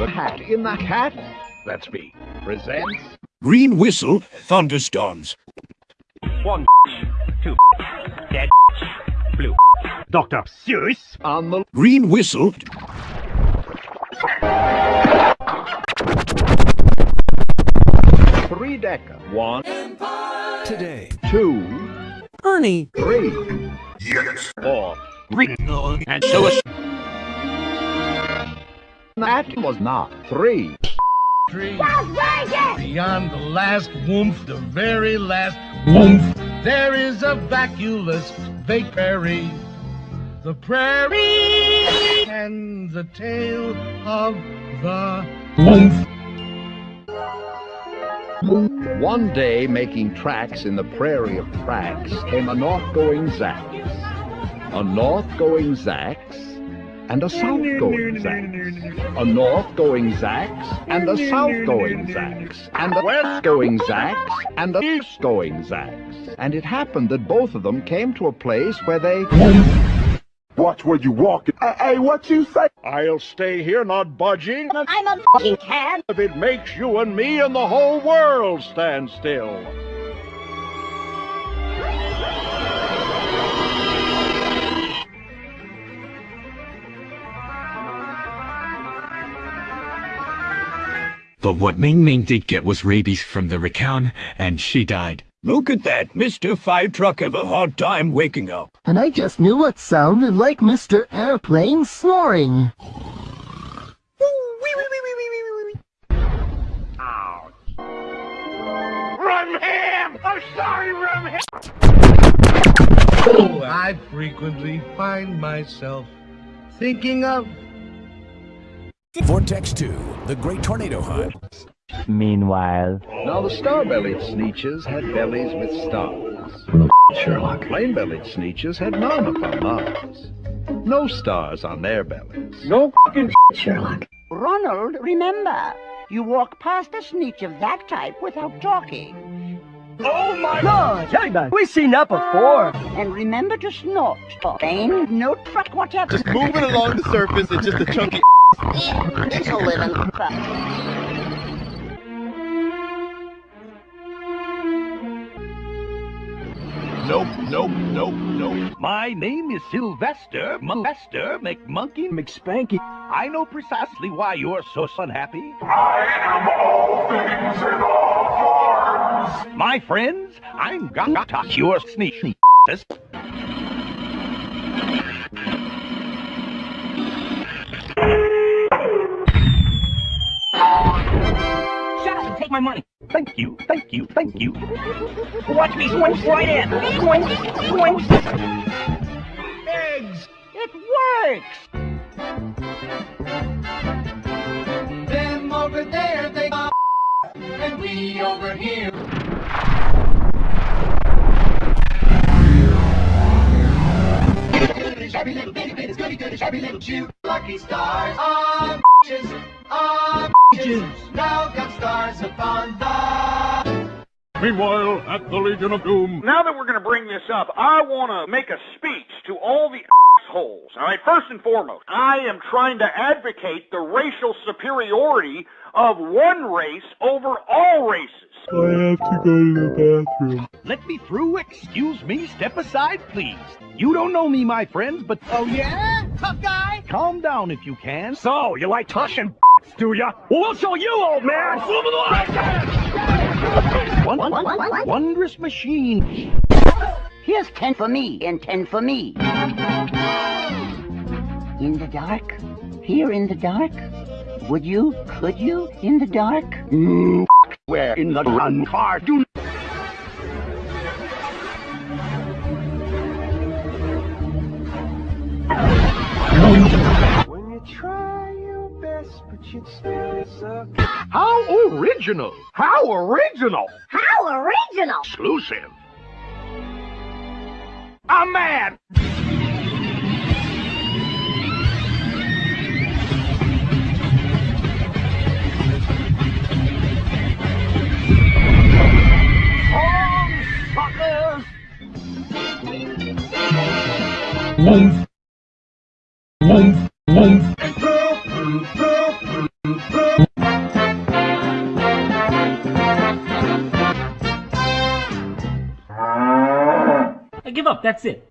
The Cat in the Hat, that's me, presents Green Whistle Thunderstorms. One, two, dead, blue. Dr. Seuss. on the Green Whistle three decker. One, today. two, Ernie. three, Yes. four. And so is That was not three. Beyond the last woomph, the very last woomph, there is a vacuous vague prairie. The prairie and the tale of the woomph. One day, making tracks in the prairie of tracks, came a north-going Zax, a north-going Zax, and a south-going Zax, a north-going Zax, and a south-going Zax, and a west-going Zax, and a east-going Zax. And it happened that both of them came to a place where they... Watch where you walk. Hey, hey, what you say? I'll stay here not budging I'm a fucking cat. if it makes you and me and the whole world stand still. But what Ming Ming did get was rabies from the racan, and she died. Look at that. Mr. Fire Truck have a hard time waking up. And I just knew what sounded like Mr. Airplane snoring. Ouch. Rum Ham! I'm sorry, Rum Ham! Oh, I frequently find myself thinking of Vortex 2, the Great Tornado Hunt. Meanwhile, Now the star-bellied sneetches had bellies with stars. Sherlock. Plain-bellied sneetches had none upon Mars. No stars on their bellies. No fucking Sherlock. Ronald, remember, you walk past a sneetch of that type without talking. Oh my god! Jellyman, we've seen that before. Ah, and remember to snort. Pain, no truck, whatever. Just moving along the surface, it's just a chunky. It's a living. Nope, nope, nope, nope. My name is Sylvester Molester McMonkey McSpanky. I know precisely why you're so unhappy. I am all things in all forms. My friends, I'm Gata, your sneak. Take my money. Thank you, thank you, thank you. Watch me swing right in. Swing, swing. eggs. It works. Them over there, they got and we over here. Shabby little bitty bitties, goody goody, shabby little Jew. Lucky stars on bitches, on bitches. Now got stars upon the. Meanwhile, at the Legion of Doom, Now that we're going to bring this up, I want to make a speech to all the assholes. All right, first and foremost, I am trying to advocate the racial superiority of one race over all races. I have to go to the bathroom. Let me through. Excuse me. Step aside, please. You don't know me, my friends, but oh yeah, tough guy. Calm down if you can. So you like touching, do ya? Well, we'll show you, old man. One, wondrous machine. Here's ten for me and ten for me. In the dark? Here in the dark? Would you? Could you? In the dark? Mm, where in the run car do best, but you still suck. how original! How original! How original! Exclusive. I'm mad. Woof, that's it.